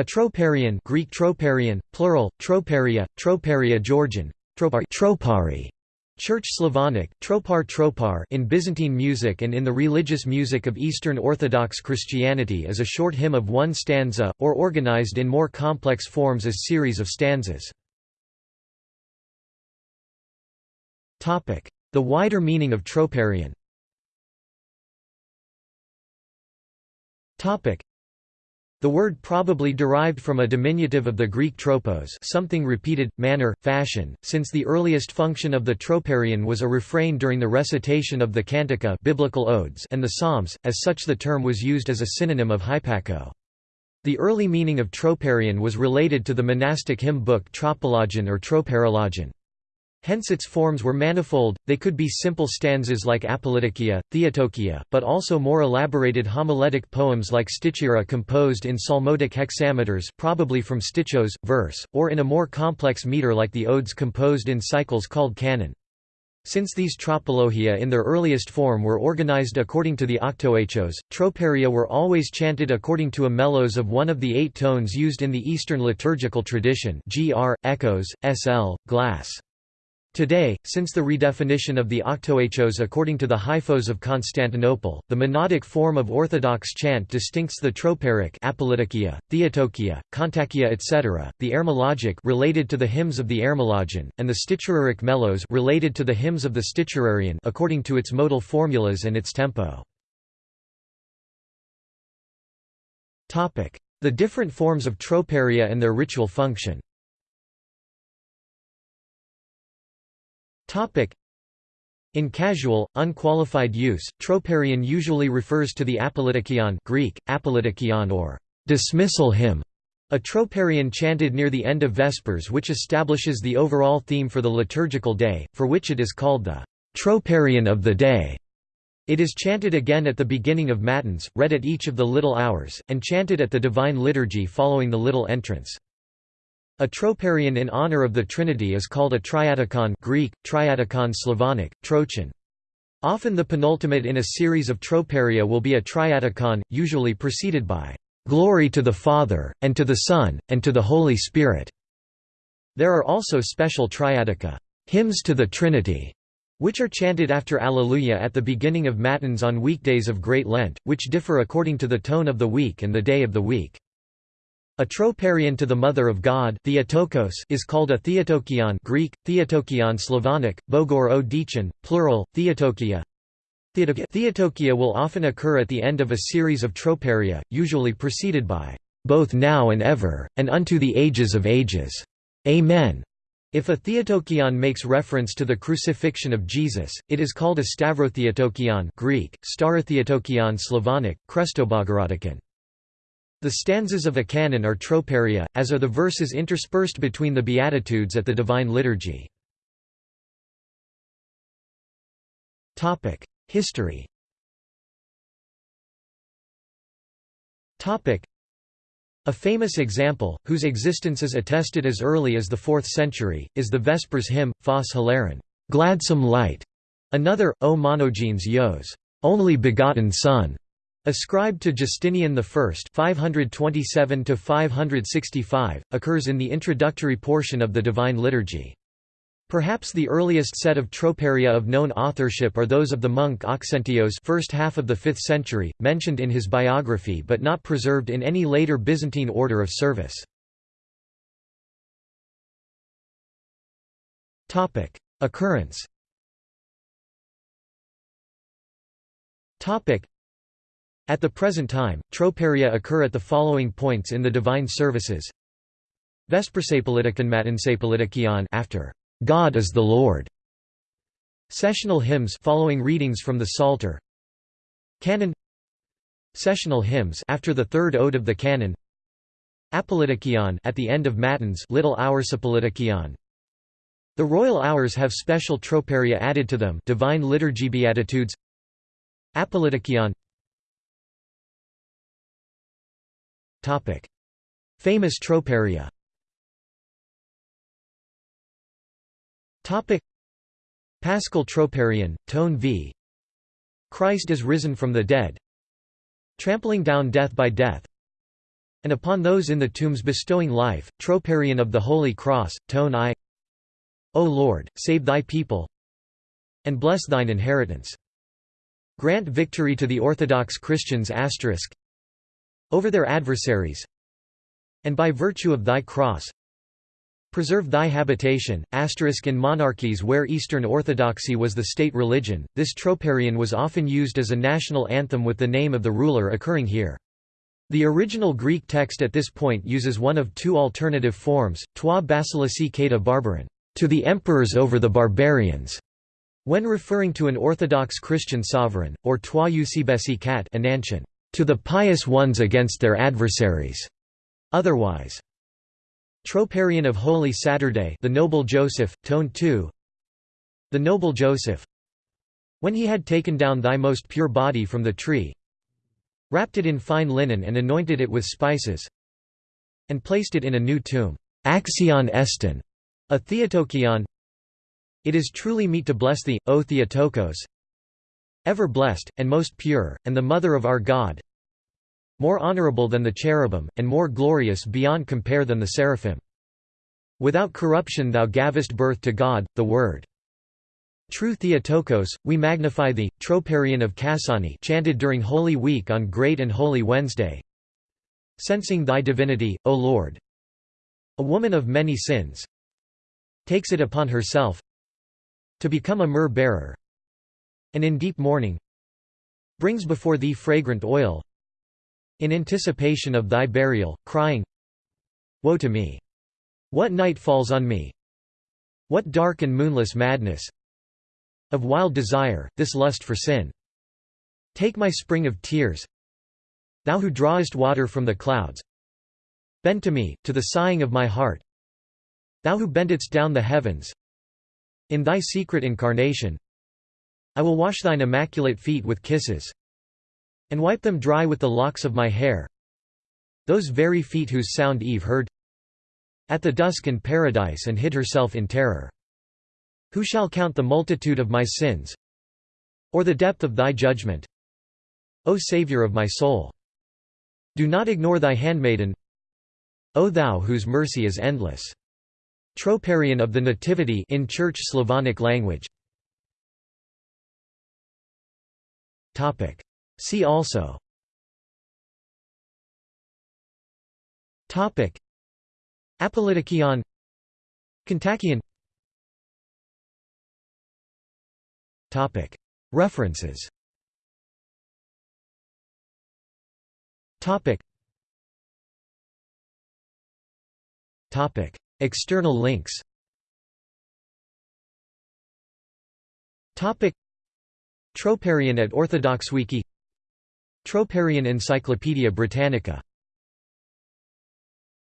A troparion Greek troparion, plural, troparia, troparia Georgian, tropari, tropari Church Slavonic, tropar tropar in Byzantine music and in the religious music of Eastern Orthodox Christianity is a short hymn of one stanza, or organized in more complex forms as series of stanzas. The wider meaning of troparion the word probably derived from a diminutive of the Greek tropos something repeated, manner, fashion, since the earliest function of the troparion was a refrain during the recitation of the Cantica biblical odes and the Psalms, as such the term was used as a synonym of hypakoe. The early meaning of troparion was related to the monastic hymn book tropologion or troparologion. Hence its forms were manifold, they could be simple stanzas like Apolytikia, Theotokia, but also more elaborated homiletic poems like Stichira composed in psalmodic hexameters probably from stichos, verse, or in a more complex meter like the odes composed in cycles called canon. Since these tropologia in their earliest form were organized according to the octoechos, troparia were always chanted according to a melos of one of the eight tones used in the Eastern liturgical tradition gr, echoes, sl, glass. Today, since the redefinition of the octoechos according to the Hyphos of Constantinople, the monodic form of Orthodox chant distincts the troparic Apolytikia, Theotokia, Kontakia etc., the Heirmologic related to the hymns of the Heirmologion, and the Sticheraric melos related to the hymns of the Sticherarion according to its modal formulas and its tempo. The different forms of troparia and their ritual function In casual, unqualified use, troparion usually refers to the apolytikion Greek, apolytikion or dismissal hymn, a troparion chanted near the end of Vespers which establishes the overall theme for the liturgical day, for which it is called the troparion of the day. It is chanted again at the beginning of Matins, read at each of the little hours, and chanted at the Divine Liturgy following the little entrance. A troparion in honor of the Trinity is called a triadikon Greek, triadikon Slavonic, trochin. Often the penultimate in a series of troparia will be a triadikon, usually preceded by, "...glory to the Father, and to the Son, and to the Holy Spirit." There are also special triadica, hymns to the Trinity, which are chanted after Alleluia at the beginning of Matins on weekdays of Great Lent, which differ according to the tone of the week and the day of the week. A troparion to the Mother of God Theotokos is called a Theotokion Greek, Theotokion Slavonic, Bogorodichen, plural, Theotokia. Theotokia will often occur at the end of a series of troparia, usually preceded by, "...both now and ever, and unto the ages of ages. Amen." If a Theotokion makes reference to the crucifixion of Jesus, it is called a Stavrotheotokion Greek, Starotheotokion Slavonic, Krestobogorotikon. The stanzas of a canon are troparia, as are the verses interspersed between the Beatitudes at the Divine Liturgy. History a famous example, whose existence is attested as early as the 4th century, is the Vespers hymn, Phos Hilaron, gladsome light. Another, O monogenes Yos, only begotten Son, Ascribed to Justinian I 527 occurs in the introductory portion of the Divine Liturgy. Perhaps the earliest set of troparia of known authorship are those of the monk Auxentios first half of the 5th century, mentioned in his biography but not preserved in any later Byzantine order of service. Occurrence at the present time, troparia occur at the following points in the divine services. Vespersapolitikon Matinsapolitikion after God is the Lord. Sessional hymns following readings from the Psalter. Canon Sessional hymns after the third ode of the canon. Apolytikion at the end of Matins Little Hour Sapolitikion. The royal hours have special troparia added to them Divine Liturgy Beatitudes Apolytikion Famous troparia Topic. Paschal troparion, tone v. Christ is risen from the dead Trampling down death by death and upon those in the tombs bestowing life, Troparion of the Holy Cross, tone I O Lord, save thy people and bless thine inheritance. Grant victory to the Orthodox Christians over their adversaries and by virtue of thy cross Preserve thy habitation. asterisk In monarchies where Eastern Orthodoxy was the state religion, this troparion was often used as a national anthem with the name of the ruler occurring here. The original Greek text at this point uses one of two alternative forms, toi basileus kata barbaran, to the emperors over the barbarians, when referring to an Orthodox Christian sovereign, or toi eusebesi kat anantion, to the pious ones against their adversaries. Otherwise, Troparion of Holy Saturday the Noble Joseph, Tone 2 The Noble Joseph When he had taken down thy most pure body from the tree wrapped it in fine linen and anointed it with spices and placed it in a new tomb. Axion estin, a Theotokion. It is truly meet to bless thee, O Theotokos ever blessed, and most pure, and the Mother of our God more honorable than the cherubim, and more glorious beyond compare than the seraphim. Without corruption thou gavest birth to God, the Word. True Theotokos, we magnify thee, Troparion of Kassiani chanted during Holy Week on Great and Holy Wednesday. Sensing thy divinity, O Lord. A woman of many sins takes it upon herself to become a myrrh-bearer and in deep mourning brings before thee fragrant oil in anticipation of thy burial, crying, Woe to me! What night falls on me? What dark and moonless madness! Of wild desire, this lust for sin. Take my spring of tears, Thou who drawest water from the clouds, Bend to me, to the sighing of my heart, Thou who bendest down the heavens, In thy secret incarnation, I will wash thine immaculate feet with kisses and wipe them dry with the locks of my hair. Those very feet whose sound Eve heard at the dusk in paradise and hid herself in terror. Who shall count the multitude of my sins or the depth of thy judgment O Saviour of my soul? Do not ignore thy handmaiden O thou whose mercy is endless. Troparion of the Nativity in Church Slavonic language topic. See also Topic. Apolytikion Kontakion Topic. References Topic. Topic. External links Topic Troparion at Orthodox Wiki Troparion Encyclopaedia Britannica